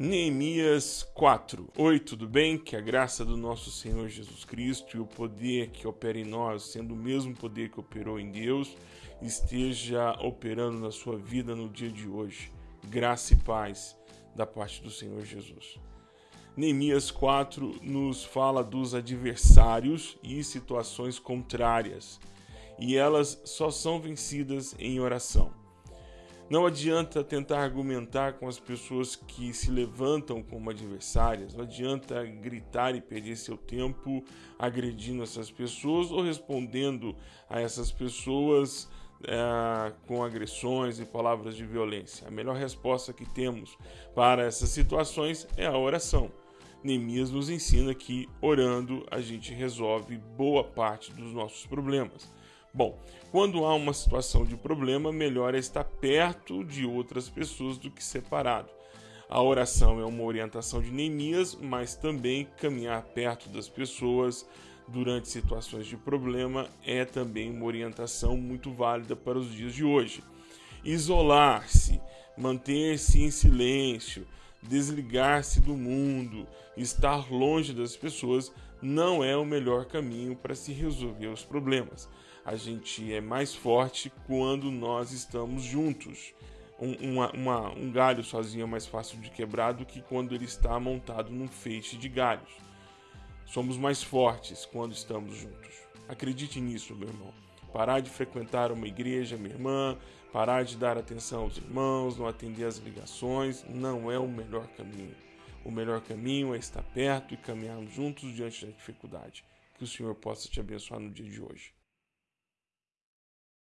Neemias 4. Oi, tudo bem? Que a graça do nosso Senhor Jesus Cristo e o poder que opera em nós, sendo o mesmo poder que operou em Deus, esteja operando na sua vida no dia de hoje. Graça e paz da parte do Senhor Jesus. Neemias 4 nos fala dos adversários e situações contrárias, e elas só são vencidas em oração. Não adianta tentar argumentar com as pessoas que se levantam como adversárias, não adianta gritar e perder seu tempo agredindo essas pessoas ou respondendo a essas pessoas é, com agressões e palavras de violência. A melhor resposta que temos para essas situações é a oração. Neemias nos ensina que orando a gente resolve boa parte dos nossos problemas. Bom, quando há uma situação de problema, melhor é estar perto de outras pessoas do que separado. A oração é uma orientação de Neemias, mas também caminhar perto das pessoas durante situações de problema é também uma orientação muito válida para os dias de hoje. Isolar-se, manter-se em silêncio, desligar-se do mundo, estar longe das pessoas não é o melhor caminho para se resolver os problemas a gente é mais forte quando nós estamos juntos. Um, uma, uma, um galho sozinho é mais fácil de quebrar do que quando ele está montado num feixe de galhos. Somos mais fortes quando estamos juntos. Acredite nisso, meu irmão. Parar de frequentar uma igreja, minha irmã, parar de dar atenção aos irmãos, não atender às ligações, não é o melhor caminho. O melhor caminho é estar perto e caminharmos juntos diante da dificuldade. Que o Senhor possa te abençoar no dia de hoje.